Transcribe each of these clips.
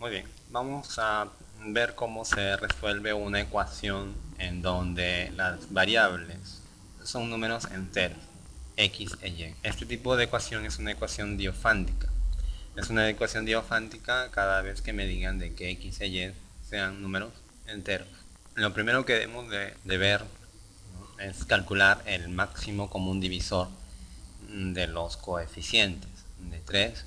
Muy bien, vamos a ver cómo se resuelve una ecuación en donde las variables son números enteros, x e y. Este tipo de ecuación es una ecuación diofántica. Es una ecuación diofántica cada vez que me digan de que x e y sean números enteros. Lo primero que debemos de, ver es calcular el máximo común divisor de los coeficientes de 3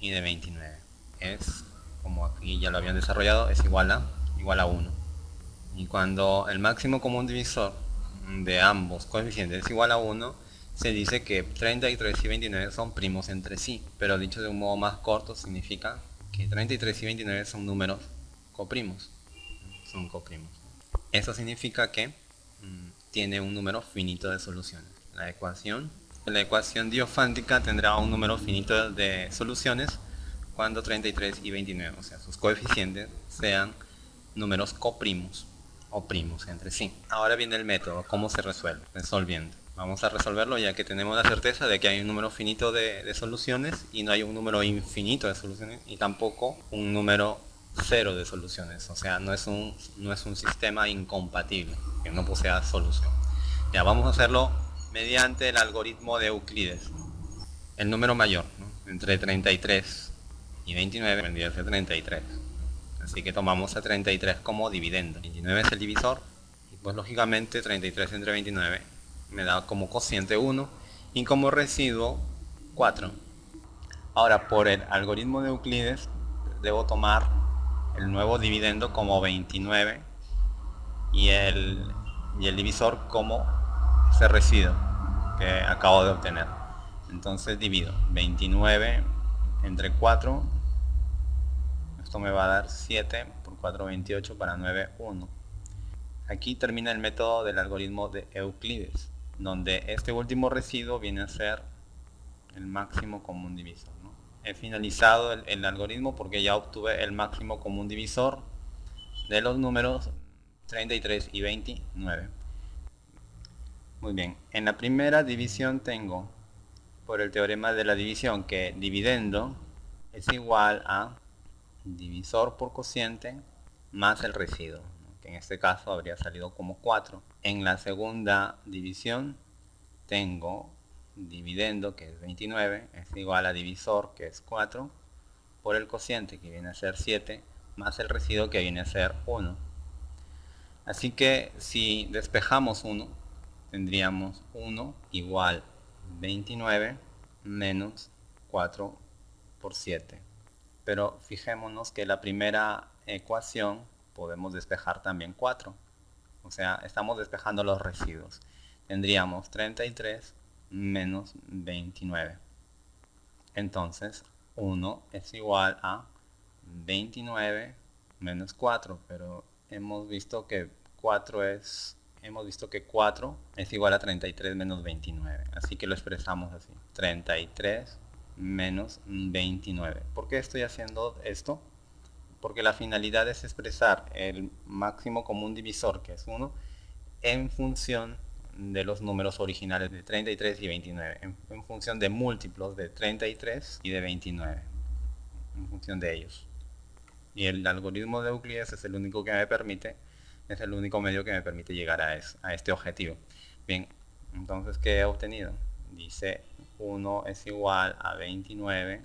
y de 29. Es, como aquí ya lo habían desarrollado, es igual a, igual a 1. Y cuando el máximo común divisor de ambos coeficientes es igual a 1, se dice que 33 y 29 son primos entre sí. Pero dicho de un modo más corto, significa que 33 y 29 son números coprimos. Son coprimos. Eso significa que mm, tiene un número finito de soluciones. La ecuación la ecuación diofántica tendrá un número finito de soluciones cuando 33 y 29, o sea, sus coeficientes sean números coprimos o primos entre sí. Ahora viene el método, cómo se resuelve, resolviendo. Vamos a resolverlo ya que tenemos la certeza de que hay un número finito de, soluciones y no hay un número infinito de soluciones y tampoco un número cero de soluciones. O sea, no es un, no es un sistema incompatible, que no posea solución. Ya vamos a hacerlo mediante el algoritmo de Euclides. El número mayor, entre 33 y 29 vendría a ser 33. Así que tomamos a 33 como dividendo. 29 es el divisor y pues lógicamente 33 entre 29 me da como cociente 1 y como residuo 4. Ahora por el algoritmo de Euclides debo tomar el nuevo dividendo como 29 y el, y el divisor como ese residuo que acabo de obtener. Entonces divido 29 entre 4. Me va a dar 7 por 4, 28 para 9, 1. Aquí termina el método del algoritmo de Euclides, donde este último residuo viene a ser el máximo común divisor. He finalizado el, el algoritmo porque ya obtuve el máximo común divisor de los números 33 y 29. Muy bien, en la primera división tengo, por el teorema de la división, que dividendo es igual a divisor por cociente más el residuo, que en este caso habría salido como 4. En la segunda división tengo dividendo, que es 29, es igual a divisor, que es 4, por el cociente, que viene a ser 7, más el residuo, que viene a ser 1. Así que si despejamos 1, tendríamos 1 igual 29 menos 4 por 7. Pero fijémonos que la primera ecuación podemos despejar también 4. O sea, estamos despejando los residuos. Tendríamos 33 menos 29. Entonces, 1 es igual a 29 menos 4. Pero hemos visto que 4 es hemos visto que 4 es igual a 33 menos 29. Así que lo expresamos así. 33 menos 29. ¿Por qué estoy haciendo esto? Porque la finalidad es expresar el máximo común divisor, que es 1, en función de los números originales de 33 y 29, en, función de múltiplos de 33 y de 29, en función de ellos. Y el algoritmo de Euclides es el único que me permite es el único medio que me permite llegar a, a este objetivo. Bien, entonces, ¿qué he obtenido? Dice 1 es igual a 29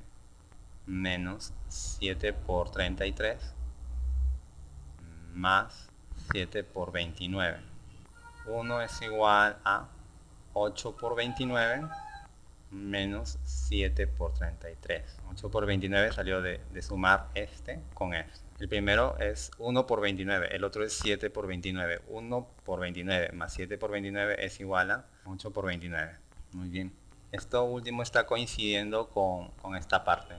menos 7 por 33 más 7 por 29. 1 es igual a 8 por 29 menos 7 por 33. 8 por 29 salió de, de sumar este con este. El primero es 1 por 29, el otro es 7 por 29. 1 por 29 más 7 por 29 es igual a 8 por 29. Muy bien. Esto último está coincidiendo con, esta parte.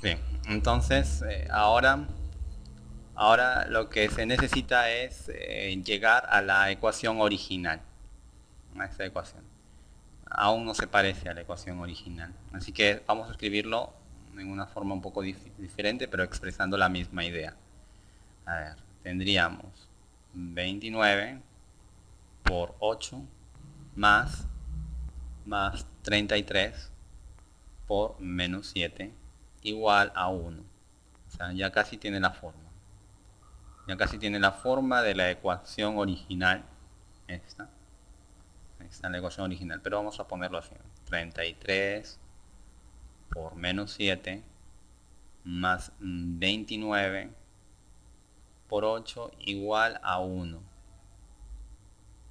Bien, entonces eh, ahora, ahora lo que se necesita es eh, llegar a la ecuación original. A esta ecuación. Aún no se parece a la ecuación original. Así que vamos a escribirlo en una forma un poco diferente, pero expresando la misma idea. A ver, tendríamos 29 por 8 más, más 33 por menos 7 igual a 1. O sea, ya casi tiene la forma. Ya casi tiene la forma de la ecuación original. Esta. Esta es la ecuación original. Pero vamos a ponerlo así. 33 por menos 7 más 29 por 8 igual a 1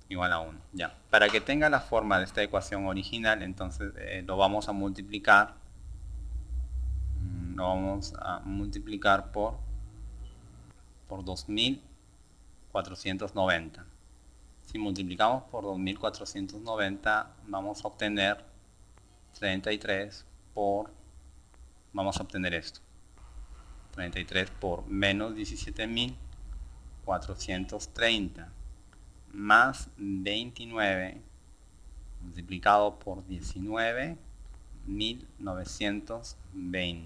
igual a 1 ya. Para que tenga la forma de esta ecuación original entonces eh, lo vamos a multiplicar mm, lo vamos a multiplicar por por 2490 si multiplicamos por 2490 vamos a obtener 33 por vamos a obtener esto 33 por menos 17.430 más 29 multiplicado por 19.920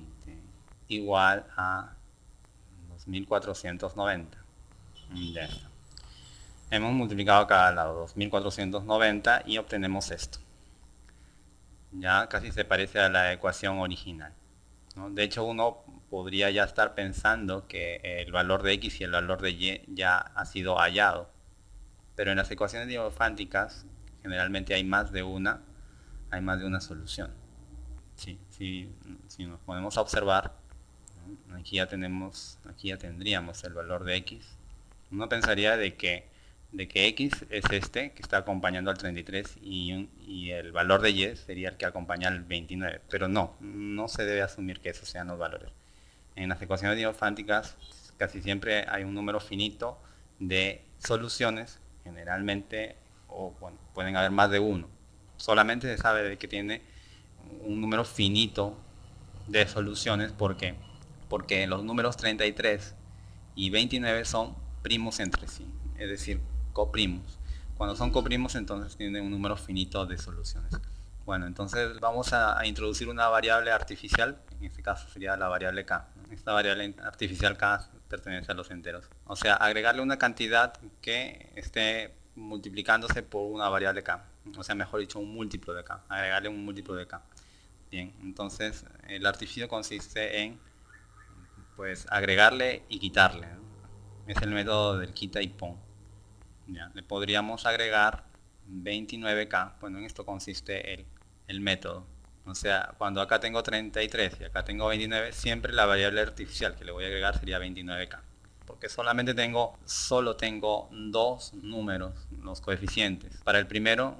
igual a 2.490 ya hemos multiplicado cada lado 2.490 y obtenemos esto. Ya casi se parece a la ecuación original de hecho uno podría ya estar pensando que el valor de x y el valor de y ya ha sido hallado. Pero en las ecuaciones diofánticas generalmente hay más de una, hay más de una solución. Sí, si nos ponemos a observar, aquí ya tenemos, aquí ya tendríamos el valor de x. Uno pensaría de que de que x es este que está acompañando al 33 y, y, el valor de y sería el que acompaña al 29 pero no, no se debe asumir que esos sean los valores en las ecuaciones diofánticas casi siempre hay un número finito de soluciones, generalmente, o pueden haber más de uno. Solamente se sabe de que tiene un número finito de soluciones porque porque los números 33 y 29 son primos entre sí, es decir, coprimos. Cuando son coprimos entonces tienen un número finito de soluciones. Bueno, entonces vamos a introducir una variable artificial, en este caso sería la variable k esta variable artificial k pertenece a los enteros. O sea, agregarle una cantidad que esté multiplicándose por una variable k. O sea, mejor dicho, un múltiplo de k. Agregarle un múltiplo de k. Bien, entonces el artificio consiste en pues agregarle y quitarle. Es el método del quita y pon. Ya, le podríamos agregar 29k. Bueno, en esto consiste el, el método. O sea, cuando acá tengo 33 y acá tengo 29, siempre la variable artificial que le voy a agregar sería 29k. Porque solamente tengo, solo tengo dos números, los coeficientes. Para el primero,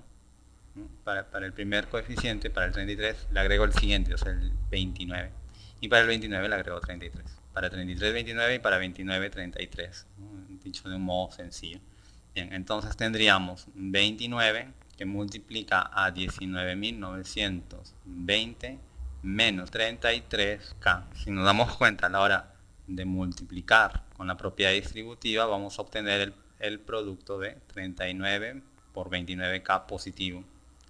para, el primer coeficiente, para el 33, le agrego el siguiente, o sea, el 29. Y para el 29 le agrego 33. Para 33, 29 y para 29, 33. Dicho de un modo sencillo. Bien, entonces tendríamos 29 que multiplica a 19.920 menos 33K. Si nos damos cuenta a la hora de multiplicar con la propiedad distributiva, vamos a obtener el, producto de 39 por 29K positivo.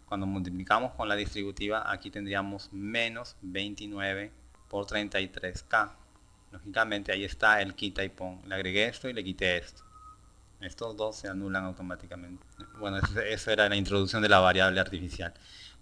Cuando multiplicamos con la distributiva, aquí tendríamos menos 29 por 33K. Lógicamente ahí está el quita y pon. Le agregué esto y le quité esto. Estos dos se anulan automáticamente. Bueno, esa era la introducción de la variable artificial.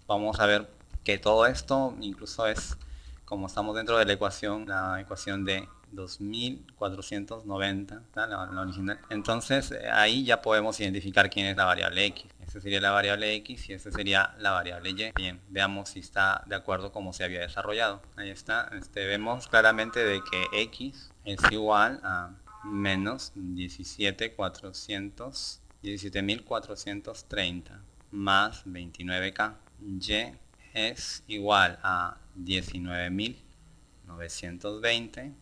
Vamos a ver que todo esto incluso es, como estamos dentro de la ecuación, la ecuación de 2490, la, original. Entonces ahí ya podemos identificar quién es la variable x. Esta sería la variable x y esta sería la variable y. Bien, veamos si está de acuerdo como se había desarrollado. Ahí está, este, vemos claramente de que x es igual a menos 17,400, 17.430 más 29K. Y es igual a 19.920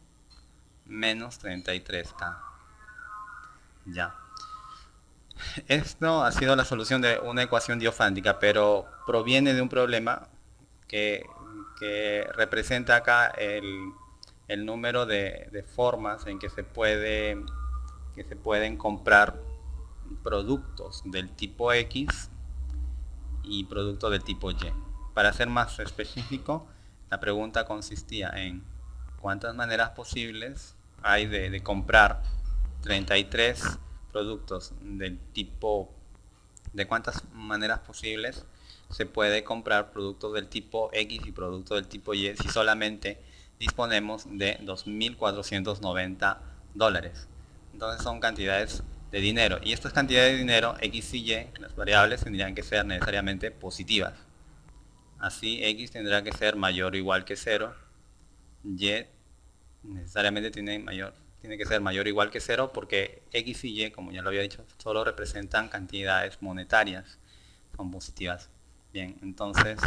menos 33K. Ya. Esto ha sido la solución de una ecuación diofántica, pero proviene de un problema que, que representa acá el el número de, formas en que se puede que se pueden comprar productos del tipo X y productos del tipo Y. Para ser más específico, la pregunta consistía en cuántas maneras posibles hay de, de comprar 33 productos del tipo de cuántas maneras posibles se puede comprar productos del tipo X y productos del tipo Y si solamente disponemos de 2.490 dólares. Entonces son cantidades de dinero. Y estas cantidades de dinero, X y Y, las variables tendrían que ser necesariamente positivas. Así X tendrá que ser mayor o igual que 0. Y necesariamente tiene, mayor, tiene que ser mayor o igual que 0 porque X y Y, como ya lo había dicho, solo representan cantidades monetarias. Son positivas. Bien, entonces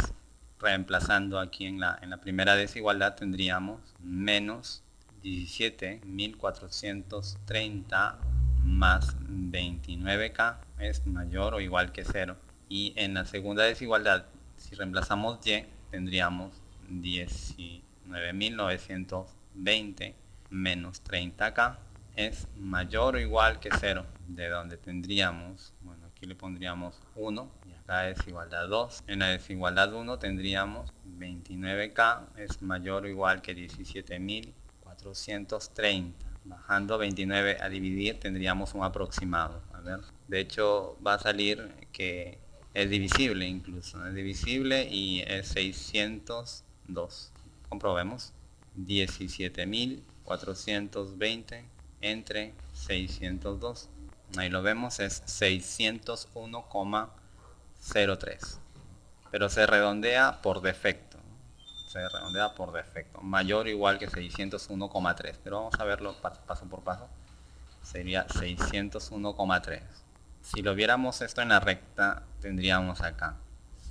reemplazando aquí en la, en la primera desigualdad tendríamos menos 17.430 más 29k es mayor o igual que 0. Y en la segunda desigualdad, si reemplazamos y, tendríamos 19.920 menos 30k es mayor o igual que 0. De donde tendríamos, bueno, aquí le pondríamos 1 y acá desigualdad 2. En la desigualdad 1 tendríamos 29k es mayor o igual que 17.430 bajando 29 a dividir tendríamos un aproximado. A ver, de hecho va a salir que es divisible incluso, es divisible y es 602. Comprobemos. 17.420 entre 602. Ahí lo vemos, es 601,03. Pero se redondea por defecto se redondea por defecto. Mayor o igual que 601,3. Pero vamos a verlo paso por paso. Sería 601,3. Si lo viéramos esto en la recta, tendríamos acá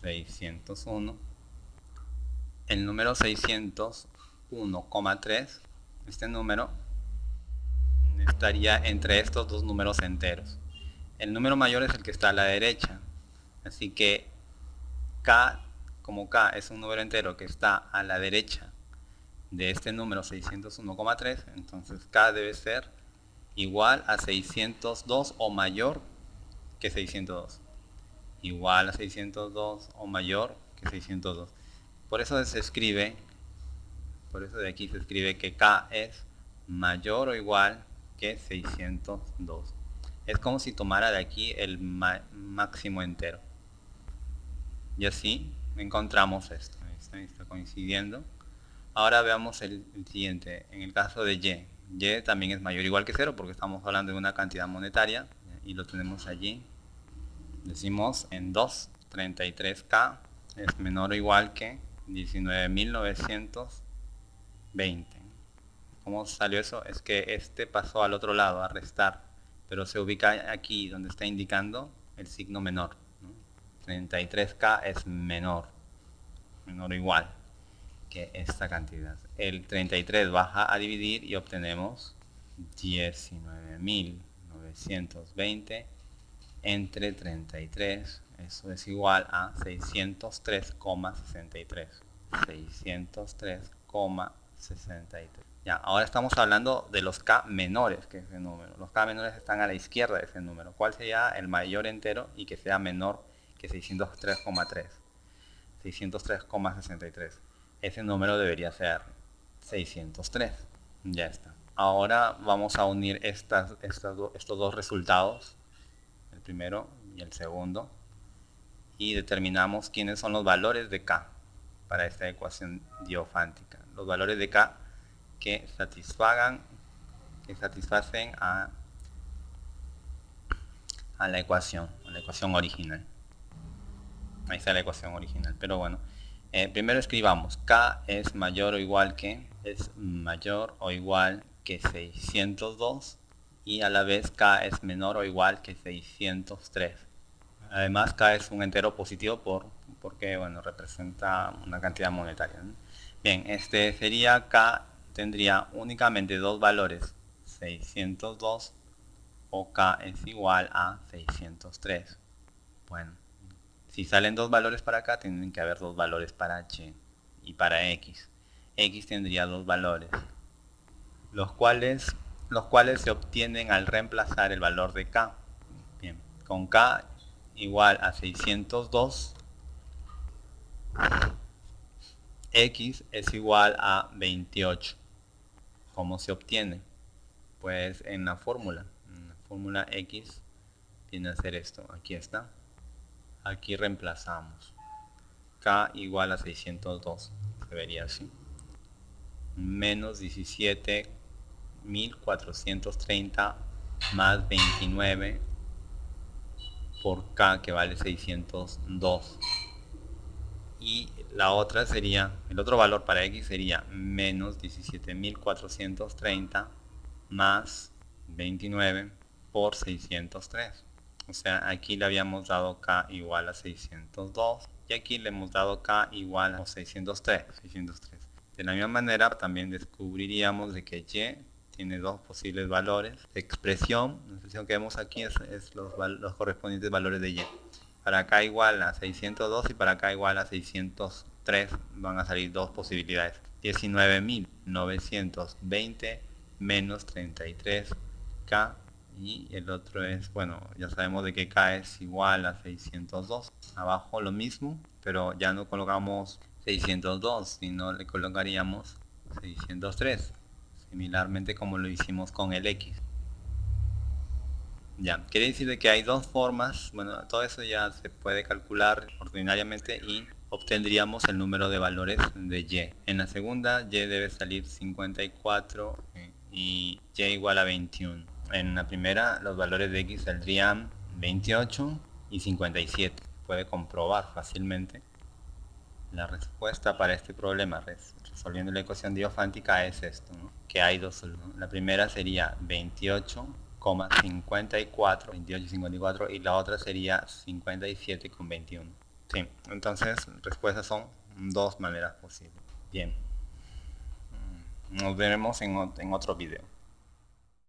601. El número 601,3, este número estaría entre estos dos números enteros. El número mayor es el que está a la derecha. Así que K como k es un número entero que está a la derecha de este número 601,3, entonces k debe ser igual a 602 o mayor que 602. Igual a 602 o mayor que 602. Por eso se escribe, por eso de aquí se escribe que k es mayor o igual que 602. Es como si tomara de aquí el máximo entero. Y así encontramos esto. Está, coincidiendo. Ahora veamos el, siguiente. En el caso de Y. Y también es mayor o igual que 0 porque estamos hablando de una cantidad monetaria. Y lo tenemos allí. Decimos en 2, 33K es menor o igual que 19.920. ¿Cómo salió eso? Es que este pasó al otro lado, a restar. Pero se ubica aquí donde está indicando el signo menor. 33K es menor, menor o igual que esta cantidad. El 33 baja a dividir y obtenemos 19.920 entre 33. Eso es igual a 603,63. 603,63. Ahora estamos hablando de los K menores que ese número. Los K menores están a la izquierda de ese número. ¿Cuál sería el mayor entero y que sea menor que 603,3. 603,63. Ese número debería ser 603. Ya está. Ahora vamos a unir estos dos resultados, el primero y el segundo, y determinamos quiénes son los valores de K para esta ecuación diofántica. Los valores de K que satisfagan, que satisfacen a, a la ecuación, a la ecuación original. Ahí está la ecuación original. Pero bueno, eh, primero escribamos K es mayor o igual que, es mayor o igual que 602 y a la vez K es menor o igual que 603. Además K es un entero positivo por, porque bueno, representa una cantidad monetaria. Bien, este sería K tendría únicamente dos valores, 602 o K es igual a 603. Bueno. Si salen dos valores para acá, tienen que haber dos valores para h y para x. x tendría dos valores, los cuales, los cuales se obtienen al reemplazar el valor de k. Bien, con k igual a 602, x es igual a 28. ¿Cómo se obtiene? Pues en la fórmula. La fórmula x viene a ser esto. Aquí está aquí reemplazamos k igual a 602 se vería así menos 17.430 más 29 por K que vale 602 y la otra sería, el otro valor para X sería menos 17.430 más 29 por 603 o sea aquí le habíamos dado K igual a 602 y aquí le hemos dado K igual a 603, 603. de la misma manera también descubriríamos de que Y tiene dos posibles valores expresión, la expresión que vemos aquí es, los, los, correspondientes valores de y. Para acá igual a 602 y para acá igual a 603 van a salir dos posibilidades. 19.920 menos 33k y el otro es, bueno, ya sabemos de que k es igual a 602. Abajo lo mismo, pero ya no colocamos 602, sino le colocaríamos 603 similarmente como lo hicimos con el X. Ya, quiere decir que hay dos formas, bueno, todo eso ya se puede calcular ordinariamente y obtendríamos el número de valores de Y. En la segunda, Y debe salir 54 y Y igual a 21. En la primera, los valores de X saldrían 28 y 57. Puede comprobar fácilmente la respuesta para este problema resolviendo la ecuación diofántica es esto, que hay dos soluciones. La primera sería 28,54, 28,54 y la otra sería 57,21. Sí, entonces respuestas son dos maneras posibles. Bien, nos veremos en, en otro video.